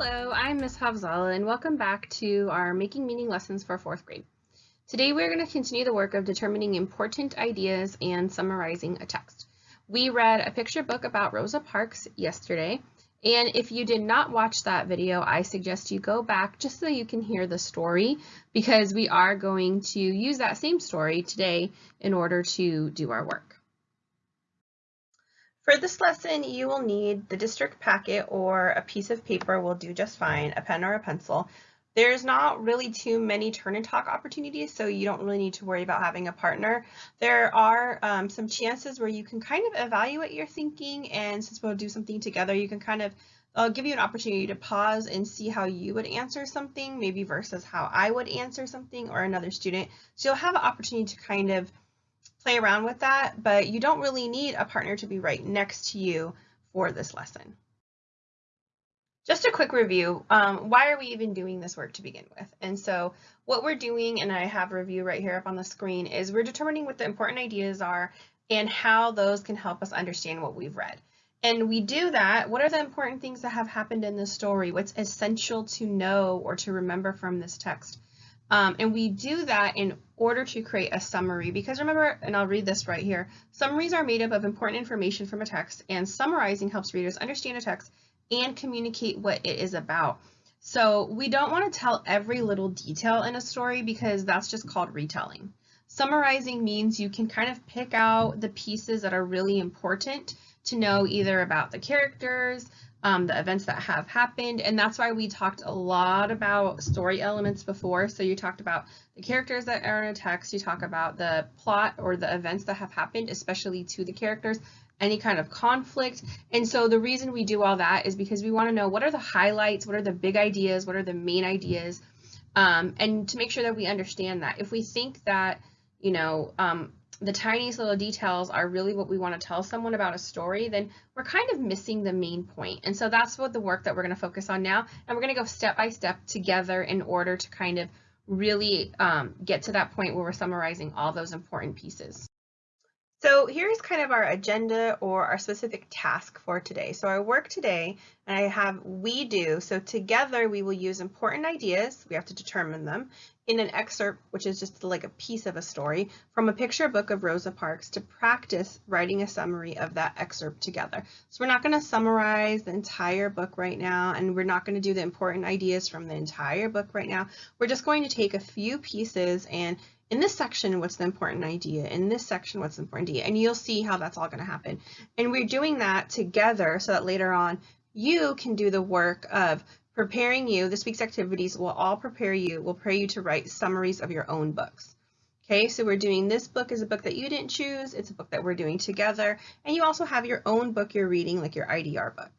Hello, I'm Ms. Havzala and welcome back to our Making Meaning lessons for fourth grade. Today we're going to continue the work of determining important ideas and summarizing a text. We read a picture book about Rosa Parks yesterday and if you did not watch that video, I suggest you go back just so you can hear the story because we are going to use that same story today in order to do our work. For this lesson, you will need the district packet or a piece of paper will do just fine, a pen or a pencil. There's not really too many turn and talk opportunities, so you don't really need to worry about having a partner. There are um, some chances where you can kind of evaluate your thinking, and since we'll do something together, you can kind of I'll give you an opportunity to pause and see how you would answer something, maybe versus how I would answer something or another student. So you'll have an opportunity to kind of play around with that, but you don't really need a partner to be right next to you for this lesson. Just a quick review, um, why are we even doing this work to begin with? And so what we're doing, and I have review right here up on the screen, is we're determining what the important ideas are and how those can help us understand what we've read. And we do that, what are the important things that have happened in this story? What's essential to know or to remember from this text? Um, and we do that in order to create a summary because remember, and I'll read this right here, summaries are made up of important information from a text and summarizing helps readers understand a text and communicate what it is about. So we don't want to tell every little detail in a story because that's just called retelling. Summarizing means you can kind of pick out the pieces that are really important to know either about the characters, um, the events that have happened. And that's why we talked a lot about story elements before. So you talked about the characters that are in a text, you talk about the plot or the events that have happened, especially to the characters, any kind of conflict. And so the reason we do all that is because we want to know what are the highlights, what are the big ideas, what are the main ideas, um, and to make sure that we understand that. If we think that, you know, um, the tiniest little details are really what we want to tell someone about a story, then we're kind of missing the main point. And so that's what the work that we're going to focus on now. And we're going to go step by step together in order to kind of really um, get to that point where we're summarizing all those important pieces. So here's kind of our agenda or our specific task for today. So our work today, and I have we do, so together we will use important ideas, we have to determine them, in an excerpt, which is just like a piece of a story, from a picture book of Rosa Parks to practice writing a summary of that excerpt together. So we're not going to summarize the entire book right now, and we're not going to do the important ideas from the entire book right now. We're just going to take a few pieces and in this section, what's the important idea? In this section, what's the important idea? And you'll see how that's all going to happen. And we're doing that together so that later on you can do the work of preparing you. This week's activities will all prepare you, will prepare you to write summaries of your own books. Okay, so we're doing this book is a book that you didn't choose. It's a book that we're doing together. And you also have your own book you're reading, like your IDR book.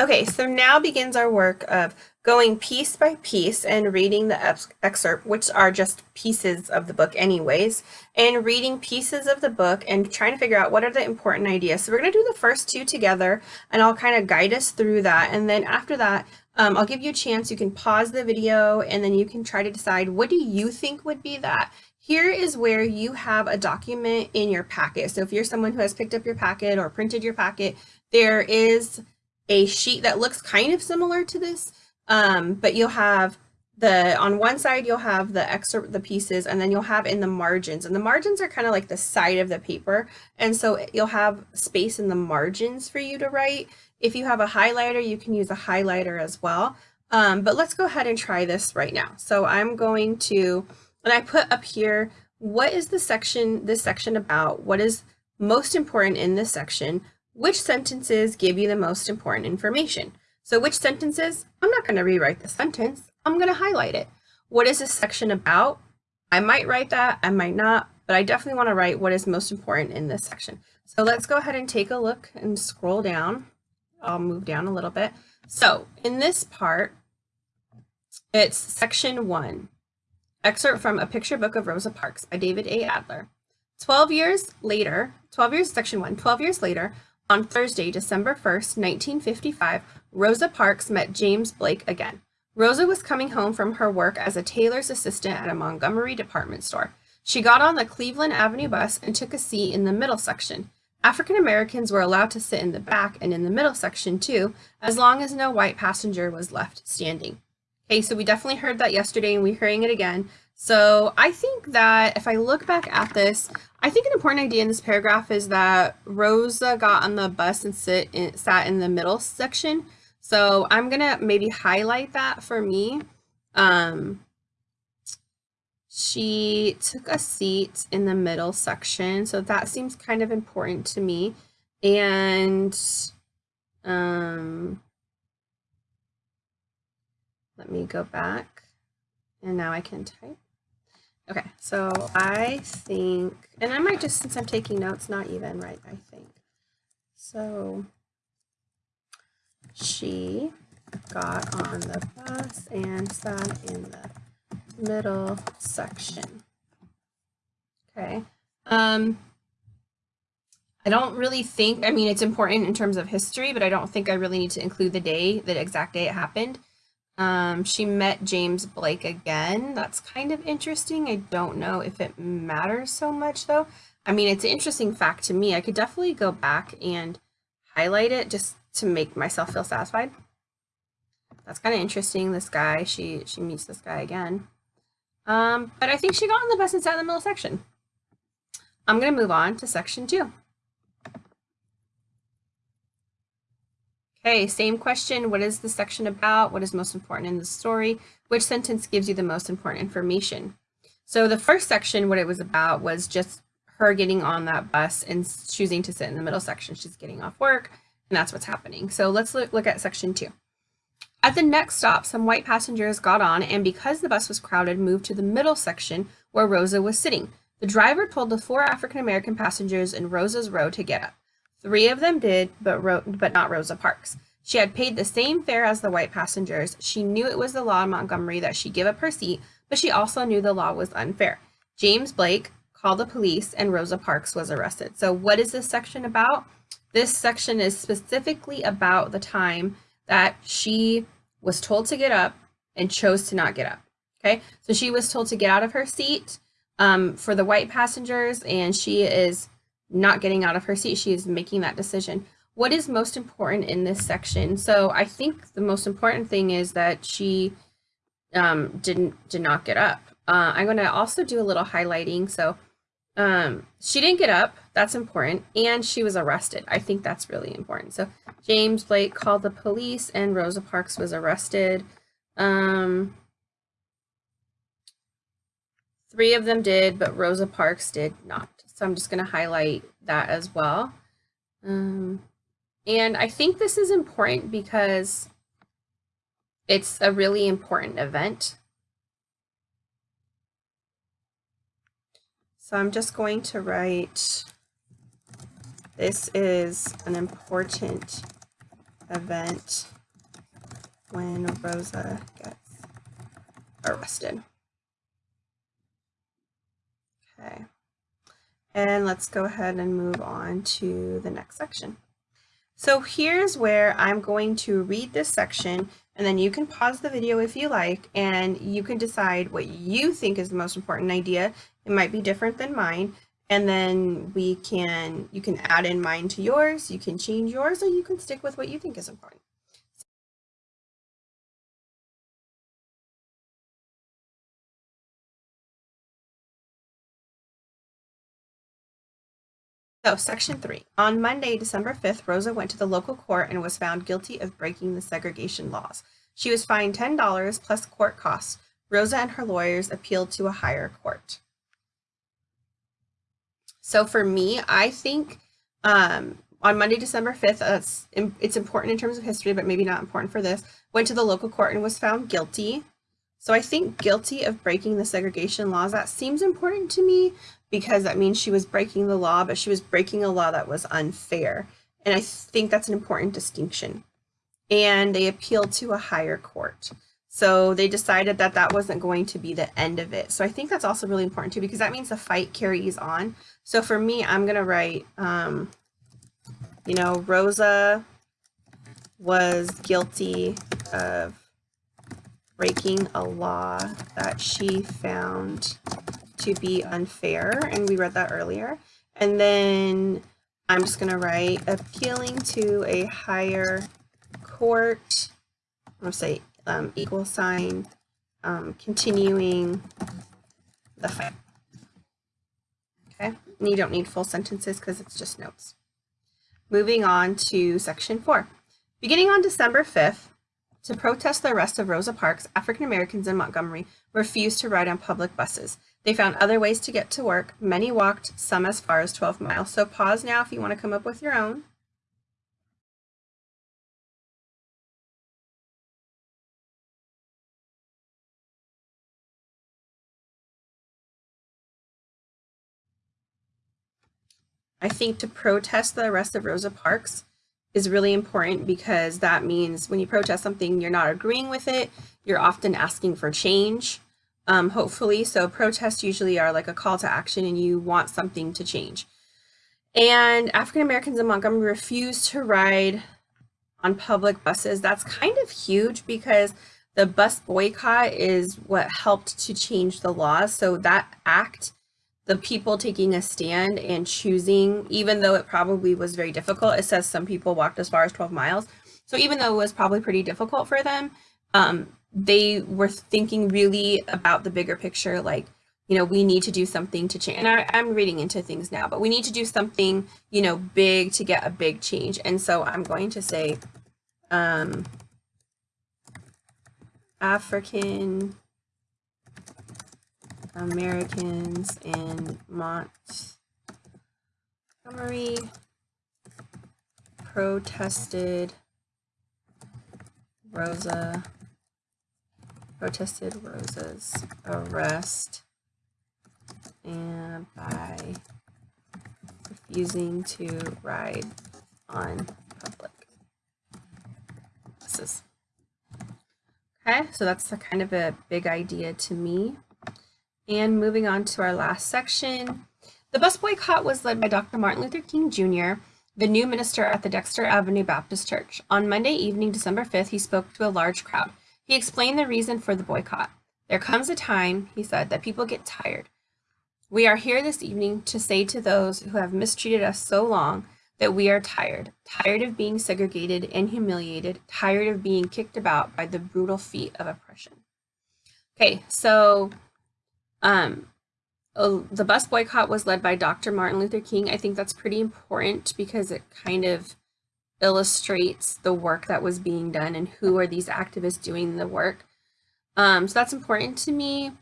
Okay, so now begins our work of going piece by piece and reading the excerpt, which are just pieces of the book anyways, and reading pieces of the book and trying to figure out what are the important ideas. So we're going to do the first two together, and I'll kind of guide us through that. And then after that, um, I'll give you a chance. You can pause the video, and then you can try to decide what do you think would be that. Here is where you have a document in your packet. So if you're someone who has picked up your packet or printed your packet, there is a sheet that looks kind of similar to this, um, but you'll have the, on one side, you'll have the excerpt, the pieces, and then you'll have in the margins. And the margins are kind of like the side of the paper. And so you'll have space in the margins for you to write. If you have a highlighter, you can use a highlighter as well. Um, but let's go ahead and try this right now. So I'm going to, and I put up here, what is the section, this section about? What is most important in this section? Which sentences give you the most important information. So which sentences? I'm not going to rewrite the sentence. I'm going to highlight it. What is this section about? I might write that, I might not, but I definitely want to write what is most important in this section. So let's go ahead and take a look and scroll down. I'll move down a little bit. So in this part, it's section one, excerpt from A Picture Book of Rosa Parks by David A. Adler. 12 years later, 12 years, section one, 12 years later, on Thursday, December 1st, 1955, Rosa Parks met James Blake again. Rosa was coming home from her work as a tailor's assistant at a Montgomery department store. She got on the Cleveland Avenue bus and took a seat in the middle section. African Americans were allowed to sit in the back and in the middle section too, as long as no white passenger was left standing. Okay, so we definitely heard that yesterday and we're hearing it again. So I think that if I look back at this, I think an important idea in this paragraph is that Rosa got on the bus and sit in, sat in the middle section. So I'm gonna maybe highlight that for me. Um, she took a seat in the middle section, so that seems kind of important to me. And um, let me go back and now I can type. Okay, so I think, and I might just, since I'm taking notes, not even, right, I think. So she got on the bus and sat in the middle section. Okay. Um, I don't really think, I mean, it's important in terms of history, but I don't think I really need to include the day, the exact day it happened. Um, she met James Blake again. That's kind of interesting. I don't know if it matters so much though. I mean, it's an interesting fact to me. I could definitely go back and highlight it just to make myself feel satisfied. That's kind of interesting. This guy, she she meets this guy again. Um, but I think she got on the bus and sat in the middle section. I'm going to move on to section two. Okay, same question. What is the section about? What is most important in the story? Which sentence gives you the most important information? So the first section, what it was about was just her getting on that bus and choosing to sit in the middle section. She's getting off work and that's what's happening. So let's look, look at section two. At the next stop, some white passengers got on and because the bus was crowded, moved to the middle section where Rosa was sitting. The driver told the four African-American passengers in Rosa's row to get up. Three of them did, but, Ro but not Rosa Parks. She had paid the same fare as the white passengers. She knew it was the law in Montgomery that she give up her seat, but she also knew the law was unfair. James Blake called the police and Rosa Parks was arrested. So what is this section about? This section is specifically about the time that she was told to get up and chose to not get up. Okay, so she was told to get out of her seat um, for the white passengers and she is not getting out of her seat. She is making that decision. What is most important in this section? So I think the most important thing is that she um, didn't did not get up. Uh, I'm going to also do a little highlighting. So um, she didn't get up. That's important. And she was arrested. I think that's really important. So James Blake called the police and Rosa Parks was arrested. Um, three of them did, but Rosa Parks did not. So I'm just going to highlight that as well. Um, and I think this is important because it's a really important event. So I'm just going to write, this is an important event when Rosa gets arrested. Okay. And let's go ahead and move on to the next section. So here's where I'm going to read this section and then you can pause the video if you like and you can decide what you think is the most important idea. It might be different than mine. And then we can, you can add in mine to yours, you can change yours, or you can stick with what you think is important. So, section three. On Monday, December 5th, Rosa went to the local court and was found guilty of breaking the segregation laws. She was fined $10 plus court costs. Rosa and her lawyers appealed to a higher court. So for me, I think um, on Monday, December 5th, uh, it's important in terms of history, but maybe not important for this, went to the local court and was found guilty. So I think guilty of breaking the segregation laws, that seems important to me because that means she was breaking the law, but she was breaking a law that was unfair. And I think that's an important distinction. And they appealed to a higher court. So they decided that that wasn't going to be the end of it. So I think that's also really important too, because that means the fight carries on. So for me, I'm going to write, um, you know, Rosa was guilty of breaking a law that she found to be unfair. And we read that earlier. And then I'm just going to write appealing to a higher court. I'm going to say um, equal sign, um, continuing the fight. Okay, and you don't need full sentences because it's just notes. Moving on to section four. Beginning on December 5th, to protest the arrest of Rosa Parks, African Americans in Montgomery refused to ride on public buses. They found other ways to get to work. Many walked, some as far as 12 miles. So pause now if you want to come up with your own. I think to protest the arrest of Rosa Parks is really important because that means when you protest something, you're not agreeing with it. You're often asking for change, um, hopefully. So protests usually are like a call to action and you want something to change. And African Americans in Montgomery refused to ride on public buses. That's kind of huge because the bus boycott is what helped to change the laws. So that act the people taking a stand and choosing, even though it probably was very difficult, it says some people walked as far as 12 miles. So even though it was probably pretty difficult for them, um, they were thinking really about the bigger picture, like, you know, we need to do something to change. And I, am reading into things now, but we need to do something, you know, big to get a big change. And so I'm going to say um, African Americans in Montgomery protested Rosa protested Rosa's arrest and by refusing to ride on public buses. Okay, so that's a kind of a big idea to me. And moving on to our last section, the bus boycott was led by Dr. Martin Luther King Jr., the new minister at the Dexter Avenue Baptist Church. On Monday evening, December 5th, he spoke to a large crowd. He explained the reason for the boycott. There comes a time, he said, that people get tired. We are here this evening to say to those who have mistreated us so long that we are tired, tired of being segregated and humiliated, tired of being kicked about by the brutal feet of oppression. Okay, so um, the bus boycott was led by Dr. Martin Luther King. I think that's pretty important because it kind of illustrates the work that was being done and who are these activists doing the work. Um, so that's important to me.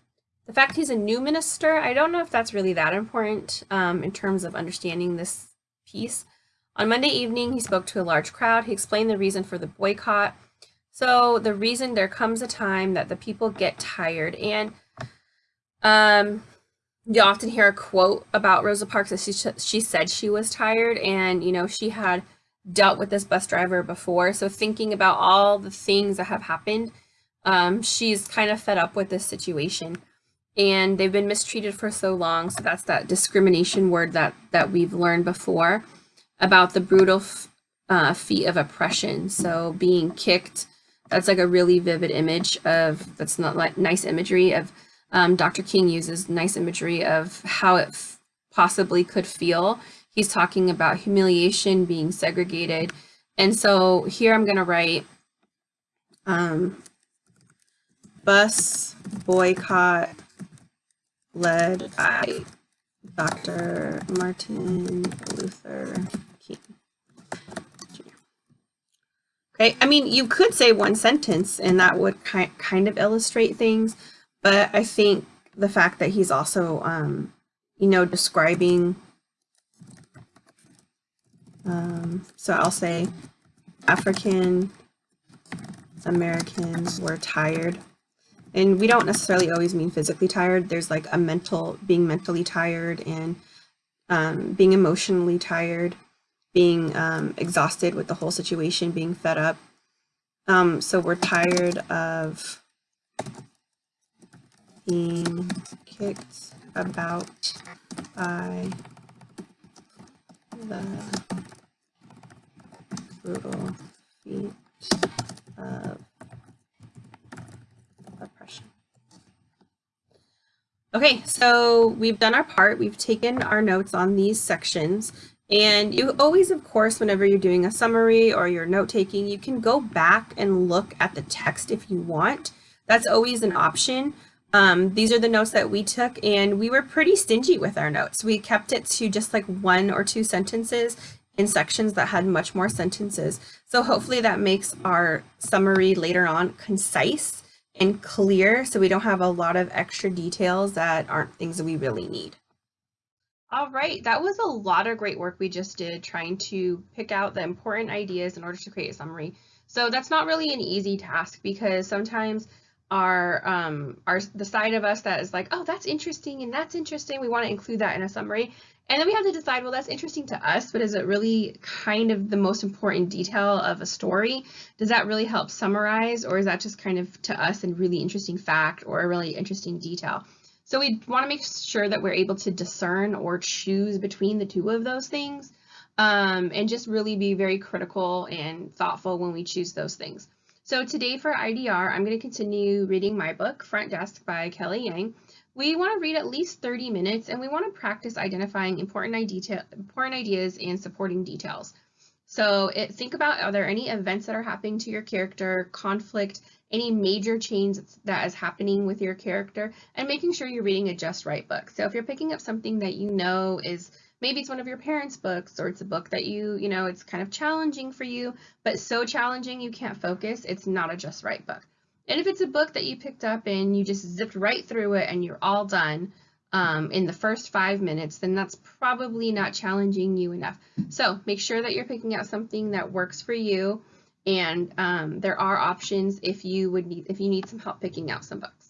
The fact he's a new minister, I don't know if that's really that important um, in terms of understanding this piece. On Monday evening, he spoke to a large crowd. He explained the reason for the boycott. So the reason there comes a time that the people get tired and um, you often hear a quote about Rosa Parks that she, she said she was tired and, you know, she had dealt with this bus driver before. So thinking about all the things that have happened, um, she's kind of fed up with this situation and they've been mistreated for so long. So that's that discrimination word that, that we've learned before about the brutal uh, feet of oppression. So being kicked, that's like a really vivid image of, that's not like nice imagery of um, Dr. King uses nice imagery of how it possibly could feel. He's talking about humiliation, being segregated. And so here I'm going to write um, bus boycott led by Dr. Martin Luther King. Okay, I mean, you could say one sentence and that would ki kind of illustrate things, but I think the fact that he's also, um, you know, describing, um, so I'll say African Americans were tired. And we don't necessarily always mean physically tired. There's like a mental, being mentally tired and um, being emotionally tired, being um, exhausted with the whole situation, being fed up. Um, so we're tired of being kicked about by the brutal feet of oppression. Okay, so we've done our part. We've taken our notes on these sections. And you always, of course, whenever you're doing a summary or you're note taking, you can go back and look at the text if you want. That's always an option. Um, these are the notes that we took and we were pretty stingy with our notes. We kept it to just like one or two sentences in sections that had much more sentences. So hopefully that makes our summary later on concise and clear so we don't have a lot of extra details that aren't things that we really need. All right, that was a lot of great work we just did trying to pick out the important ideas in order to create a summary. So that's not really an easy task because sometimes our um the side of us that is like, oh, that's interesting and that's interesting. We want to include that in a summary. And then we have to decide, well, that's interesting to us, but is it really kind of the most important detail of a story? Does that really help summarize, or is that just kind of to us a really interesting fact or a really interesting detail? So we want to make sure that we're able to discern or choose between the two of those things um, and just really be very critical and thoughtful when we choose those things. So today for IDR, I'm going to continue reading my book, Front Desk by Kelly Yang. We want to read at least 30 minutes and we want to practice identifying important, idea, important ideas and supporting details. So it, think about are there any events that are happening to your character, conflict, any major change that is happening with your character, and making sure you're reading a just right book. So if you're picking up something that you know is maybe it's one of your parents' books or it's a book that you, you know, it's kind of challenging for you, but so challenging you can't focus, it's not a just right book. And if it's a book that you picked up and you just zipped right through it and you're all done um, in the first five minutes, then that's probably not challenging you enough. So make sure that you're picking out something that works for you. And um, there are options if you would need if you need some help picking out some books.